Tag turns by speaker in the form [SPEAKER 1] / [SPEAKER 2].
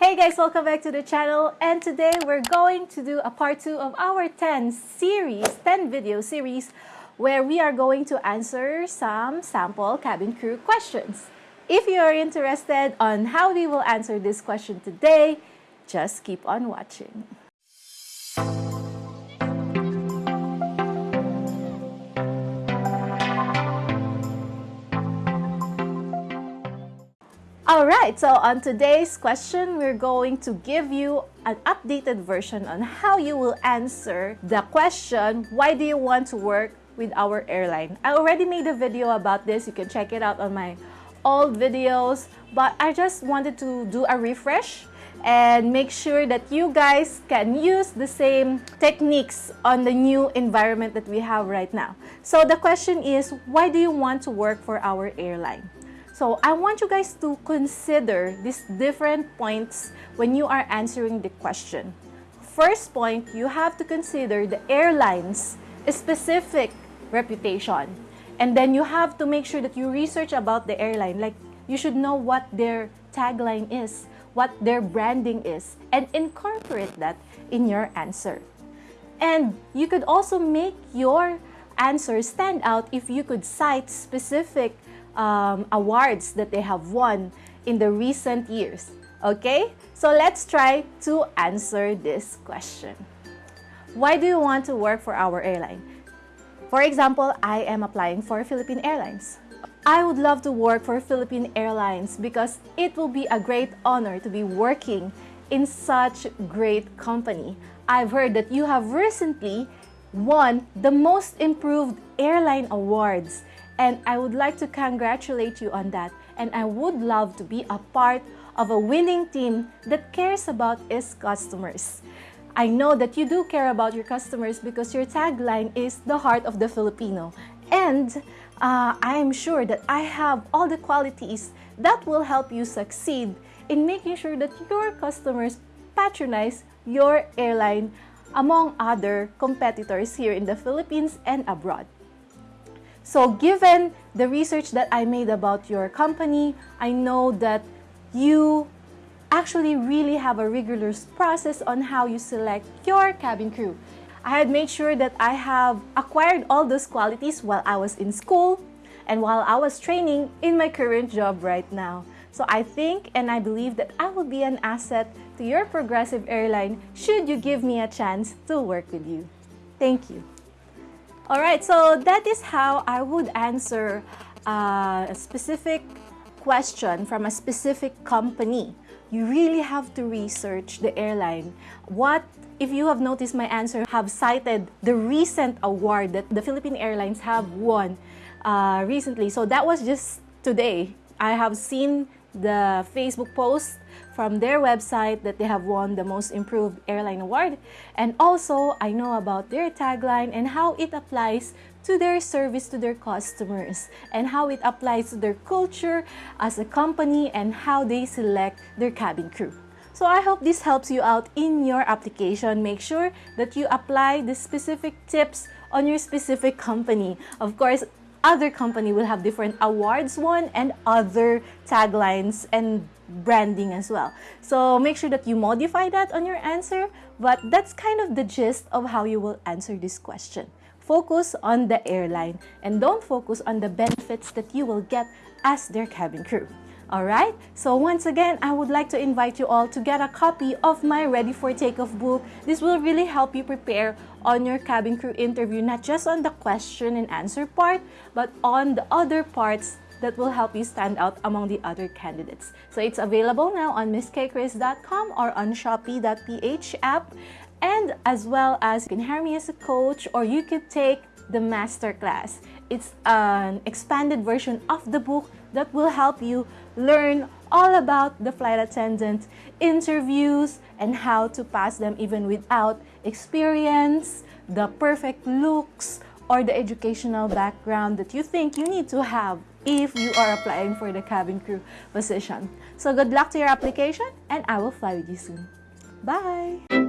[SPEAKER 1] Hey guys, welcome back to the channel and today we're going to do a part 2 of our 10 series, 10 video series where we are going to answer some sample cabin crew questions. If you are interested on how we will answer this question today, just keep on watching. Alright, so on today's question, we're going to give you an updated version on how you will answer the question, why do you want to work with our airline? I already made a video about this. You can check it out on my old videos, but I just wanted to do a refresh and make sure that you guys can use the same techniques on the new environment that we have right now. So the question is, why do you want to work for our airline? So I want you guys to consider these different points when you are answering the question. First point, you have to consider the airline's specific reputation. And then you have to make sure that you research about the airline. Like, you should know what their tagline is, what their branding is, and incorporate that in your answer. And you could also make your answer stand out if you could cite specific um, awards that they have won in the recent years. Okay, so let's try to answer this question. Why do you want to work for our airline? For example, I am applying for Philippine Airlines. I would love to work for Philippine Airlines because it will be a great honor to be working in such great company. I've heard that you have recently won the Most Improved Airline Awards and I would like to congratulate you on that. And I would love to be a part of a winning team that cares about its customers. I know that you do care about your customers because your tagline is the heart of the Filipino. And uh, I am sure that I have all the qualities that will help you succeed in making sure that your customers patronize your airline among other competitors here in the Philippines and abroad. So given the research that I made about your company, I know that you actually really have a rigorous process on how you select your cabin crew. I had made sure that I have acquired all those qualities while I was in school and while I was training in my current job right now. So I think and I believe that I will be an asset to your progressive airline should you give me a chance to work with you. Thank you. Alright, so that is how I would answer uh, a specific question from a specific company. You really have to research the airline. What, if you have noticed my answer, have cited the recent award that the Philippine Airlines have won uh, recently. So that was just today. I have seen the Facebook post from their website that they have won the Most Improved Airline Award. And also, I know about their tagline and how it applies to their service to their customers and how it applies to their culture as a company and how they select their cabin crew. So I hope this helps you out in your application. Make sure that you apply the specific tips on your specific company. Of course, other company will have different awards won and other taglines and branding as well. So make sure that you modify that on your answer, but that's kind of the gist of how you will answer this question. Focus on the airline and don't focus on the benefits that you will get as their cabin crew. Alright, so once again, I would like to invite you all to get a copy of my Ready for Takeoff book. This will really help you prepare on your cabin crew interview, not just on the question and answer part, but on the other parts that will help you stand out among the other candidates. So it's available now on misskchris.com or on shopee.ph app and as well as you can hire me as a coach or you could take the masterclass. It's an expanded version of the book that will help you learn all about the flight attendant interviews and how to pass them even without experience, the perfect looks, or the educational background that you think you need to have if you are applying for the cabin crew position. So good luck to your application and I will fly with you soon. Bye!